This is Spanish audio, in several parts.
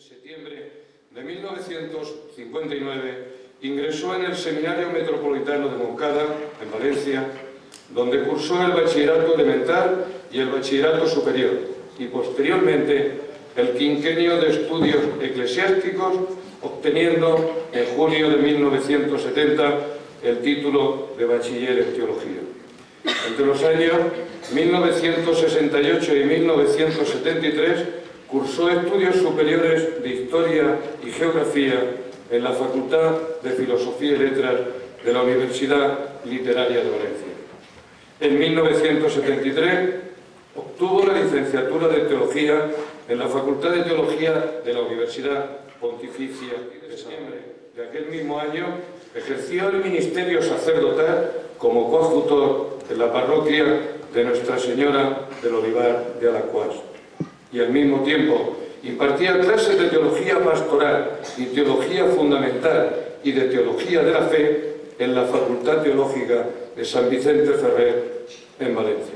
En septiembre de 1959 ingresó en el Seminario Metropolitano de Moncada, en Valencia, donde cursó el bachillerato elemental y el bachillerato superior, y posteriormente el quinquenio de estudios eclesiásticos, obteniendo en junio de 1970 el título de bachiller en teología. Entre los años 1968 y 1973 cursó estudios superiores de Historia y Geografía en la Facultad de Filosofía y Letras de la Universidad Literaria de Valencia. En 1973 obtuvo la licenciatura de Teología en la Facultad de Teología de la Universidad Pontificia de septiembre de aquel mismo año ejerció el ministerio sacerdotal como coadjutor en la parroquia de Nuestra Señora del Olivar de Alacuás y al mismo tiempo impartía clases de teología pastoral y teología fundamental y de teología de la fe en la Facultad Teológica de San Vicente Ferrer en Valencia.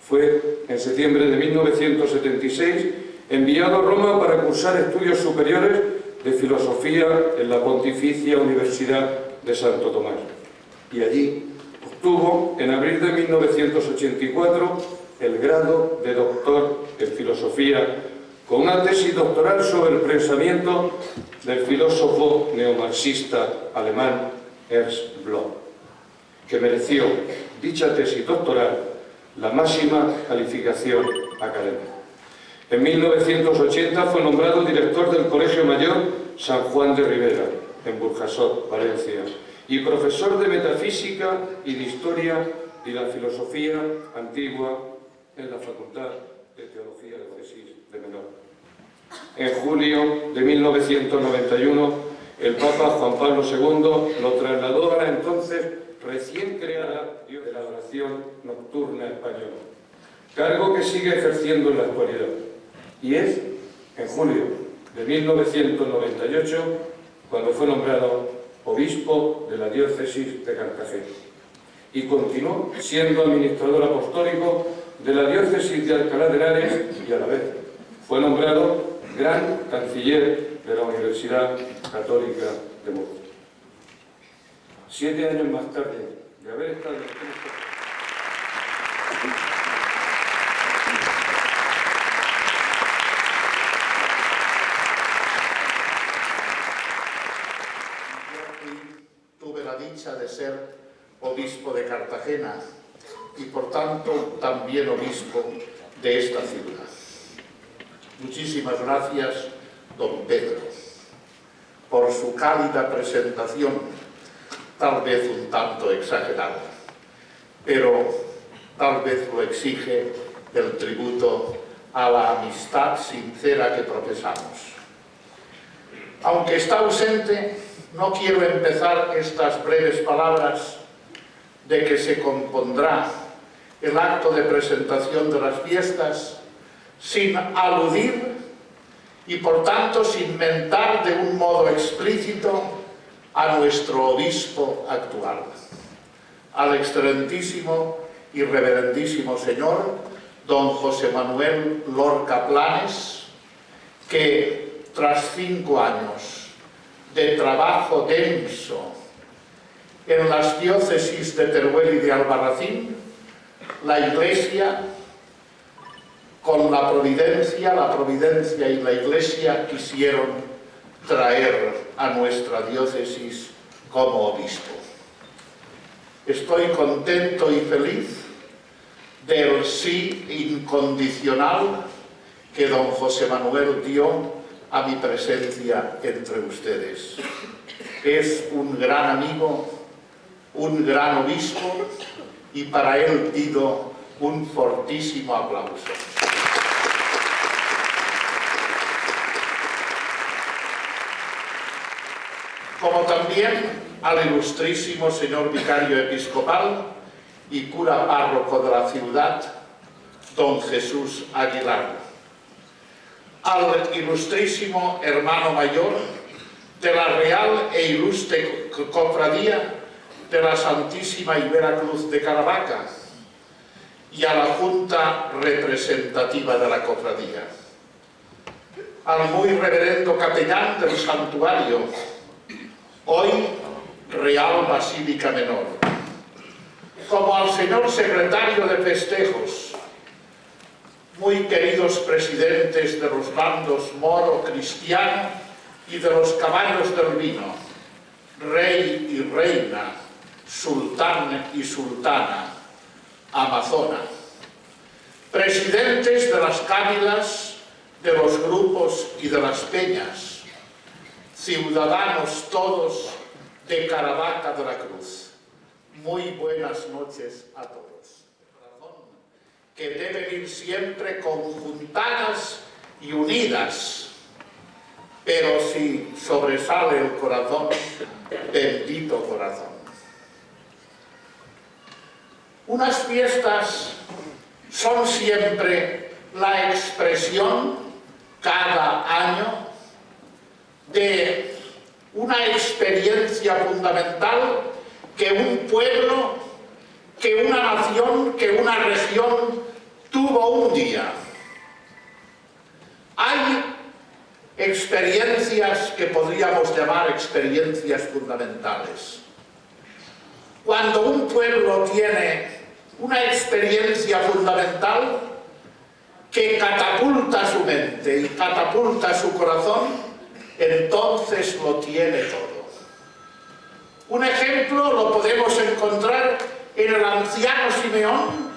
Fue en septiembre de 1976 enviado a Roma para cursar estudios superiores de filosofía en la Pontificia Universidad de Santo Tomás. Y allí obtuvo, en abril de 1984, el grado de doctor en filosofía con una tesis doctoral sobre el pensamiento del filósofo neomarxista alemán Ernst Bloch, que mereció dicha tesis doctoral la máxima calificación académica. En 1980 fue nombrado director del Colegio Mayor San Juan de Rivera, en Burjasot, Valencia, y profesor de Metafísica y de Historia y la Filosofía Antigua en la Facultad de Teología de Tesis de Menor. En julio de 1991, el Papa Juan Pablo II lo trasladó a la entonces recién creada de la oración nocturna española, cargo que sigue ejerciendo en la actualidad. Y es en julio de 1998 cuando fue nombrado obispo de la diócesis de Cartagena y continuó siendo administrador apostólico de la diócesis de Alcalá de Henares y a la vez fue nombrado gran canciller de la Universidad Católica de Murcia. Siete años más tarde de haber estado en tuve la dicha de ser obispo de Cartagena y por tanto también obispo de esta ciudad. Muchísimas gracias, don Pedro, por su cálida presentación, tal vez un tanto exagerada, pero tal vez lo exige el tributo a la amistad sincera que profesamos. Aunque está ausente, no quiero empezar estas breves palabras de que se compondrá el acto de presentación de las fiestas sin aludir y por tanto sin mentar de un modo explícito a nuestro obispo actual, al excelentísimo y reverendísimo señor don José Manuel Lorca Planes, que tras cinco años de trabajo denso en las diócesis de Teruel y de Albarracín, la Iglesia con la providencia, la providencia y la Iglesia quisieron traer a nuestra diócesis como obispo. Estoy contento y feliz del sí incondicional que don José Manuel dio a mi presencia entre ustedes. Es un gran amigo, un gran obispo y para él pido un fortísimo aplauso. como también al ilustrísimo señor vicario episcopal y cura párroco de la ciudad, don Jesús Aguilar, al ilustrísimo hermano mayor de la Real e Ilustre Cofradía de la Santísima Ibera Cruz de Caravaca y a la Junta Representativa de la Cofradía. Al muy reverendo capellán del santuario, hoy Real Basílica Menor, como al señor secretario de festejos, muy queridos presidentes de los bandos moro, cristiano y de los caballos del vino, rey y reina, sultán y sultana, amazona, presidentes de las cávilas, de los grupos y de las peñas, ciudadanos todos de Caravaca de la Cruz. Muy buenas noches a todos. Que deben ir siempre conjuntadas y unidas, pero si sobresale el corazón, bendito corazón. Unas fiestas son siempre la expresión cada año de una experiencia fundamental que un pueblo, que una nación, que una región tuvo un día. Hay experiencias que podríamos llamar experiencias fundamentales. Cuando un pueblo tiene una experiencia fundamental, que catapulta su mente y catapulta su corazón, entonces lo tiene todo. Un ejemplo lo podemos encontrar en el anciano Simeón,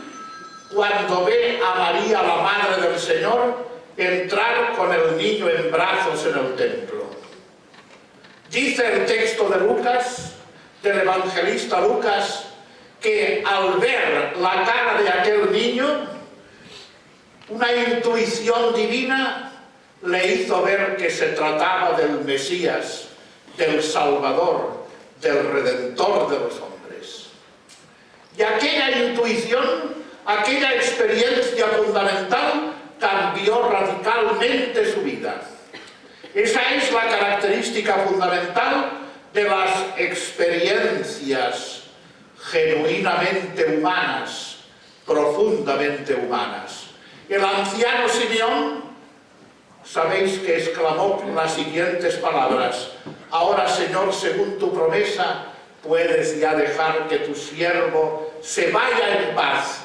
cuando ve a María, la Madre del Señor, entrar con el niño en brazos en el templo. Dice el texto de Lucas, del evangelista Lucas, que al ver la cara de aquel niño, una intuición divina le hizo ver que se trataba del Mesías, del Salvador, del Redentor de los hombres. Y aquella intuición, aquella experiencia fundamental, cambió radicalmente su vida. Esa es la característica fundamental de las experiencias genuinamente humanas, profundamente humanas. El anciano Simeón, sabéis que exclamó las siguientes palabras, ahora Señor, según tu promesa, puedes ya dejar que tu siervo se vaya en paz,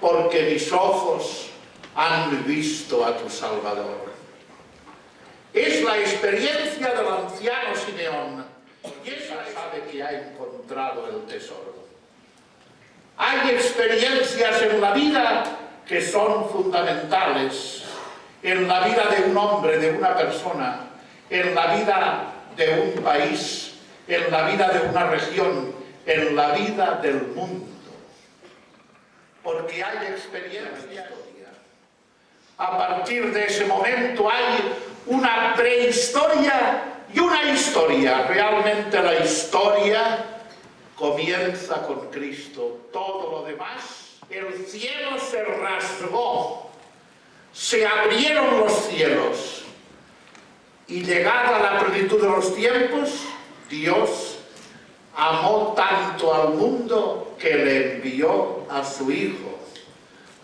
porque mis ojos han visto a tu Salvador. Es la experiencia del anciano Simeón, y esa sabe que ha encontrado el tesoro. Hay experiencias en la vida que son fundamentales en la vida de un hombre, de una persona, en la vida de un país, en la vida de una región, en la vida del mundo. Porque hay experiencia. A partir de ese momento hay una prehistoria y una historia. Realmente la historia comienza con Cristo. Todo lo demás el cielo se rasgó, se abrieron los cielos. Y llegada la plenitud de los tiempos, Dios amó tanto al mundo que le envió a su Hijo,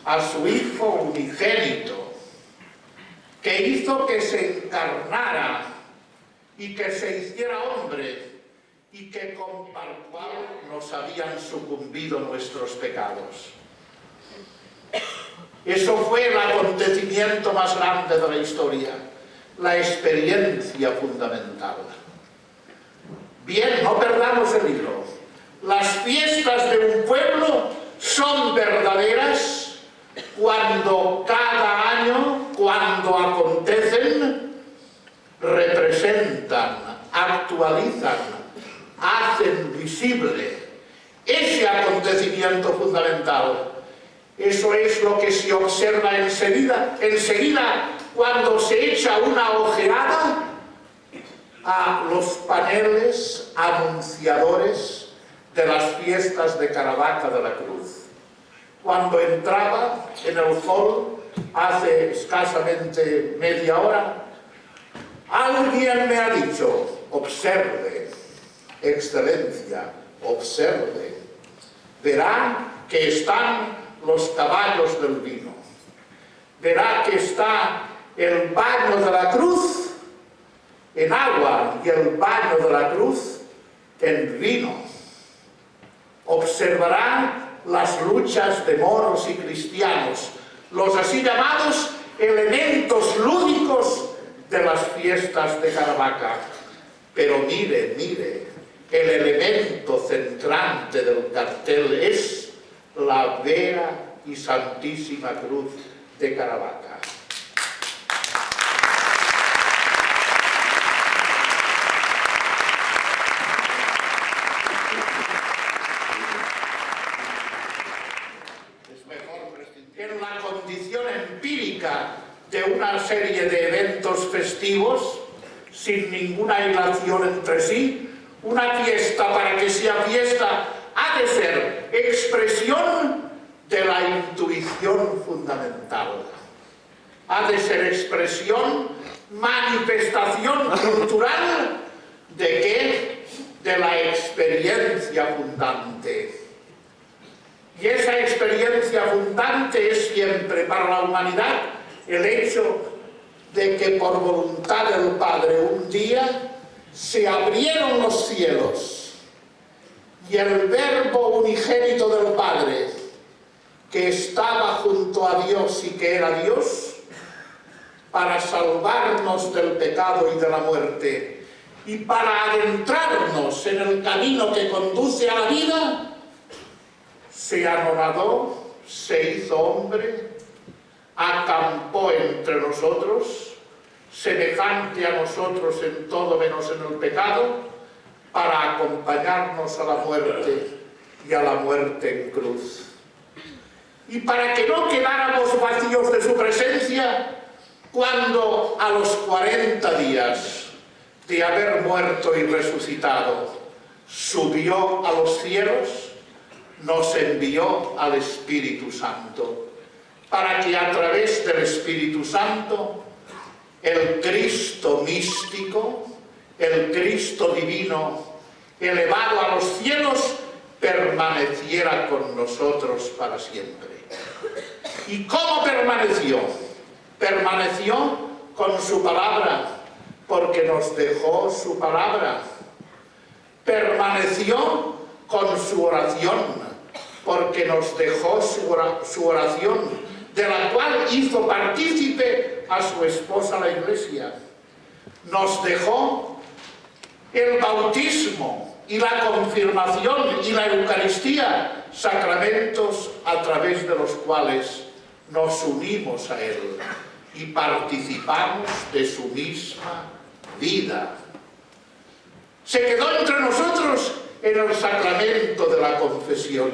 a su Hijo unigénito, que hizo que se encarnara y que se hiciera hombre y que con cual nos habían sucumbido nuestros pecados. Eso fue el acontecimiento más grande de la historia, la experiencia fundamental. Bien, no perdamos el hilo. Las fiestas de un pueblo son verdaderas cuando cada año, cuando acontecen, representan, actualizan, hacen visible ese acontecimiento fundamental eso es lo que se observa enseguida, enseguida cuando se echa una ojeada a los paneles anunciadores de las fiestas de Caravaca de la Cruz. Cuando entraba en el hall hace escasamente media hora, alguien me ha dicho, observe, excelencia, observe, verán que están los caballos del vino. Verá que está el baño de la cruz en agua y el baño de la cruz en vino. Observarán las luchas de moros y cristianos, los así llamados elementos lúdicos de las fiestas de Caravaca. Pero mire, mire, el elemento centrante del cartel es la vera y santísima cruz de Caravaca. en la condición empírica de una serie de eventos festivos, sin ninguna hilación entre sí, una fiesta para que sea fiesta ha de ser expresión de la intuición fundamental. Ha de ser expresión, manifestación cultural de qué? De la experiencia fundante. Y esa experiencia fundante es siempre para la humanidad el hecho de que por voluntad del Padre un día se abrieron los cielos y el verbo unigénito del Padre que estaba junto a Dios y que era Dios para salvarnos del pecado y de la muerte y para adentrarnos en el camino que conduce a la vida se anonadó, se hizo hombre, acampó entre nosotros, semejante a nosotros en todo menos en el pecado, para acompañarnos a la muerte y a la muerte en cruz. Y para que no quedáramos vacíos de su presencia, cuando a los 40 días de haber muerto y resucitado, subió a los cielos, nos envió al Espíritu Santo, para que a través del Espíritu Santo el Cristo místico, el Cristo divino, elevado a los cielos, permaneciera con nosotros para siempre. ¿Y cómo permaneció? Permaneció con su palabra, porque nos dejó su palabra. Permaneció con su oración, porque nos dejó su oración, de la cual hizo partícipe a su esposa la iglesia. Nos dejó el bautismo y la confirmación y la Eucaristía, sacramentos a través de los cuales nos unimos a Él y participamos de su misma vida. Se quedó entre nosotros en el sacramento de la confesión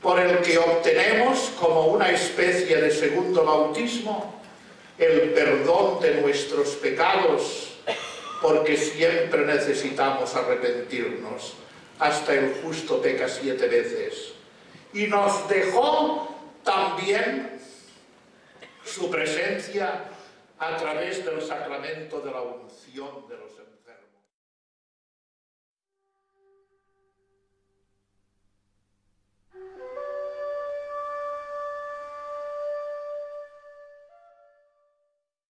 por el que obtenemos como una especie de segundo bautismo el perdón de nuestros pecados, porque siempre necesitamos arrepentirnos. Hasta el justo peca siete veces. Y nos dejó también su presencia a través del sacramento de la unción de los enfermos.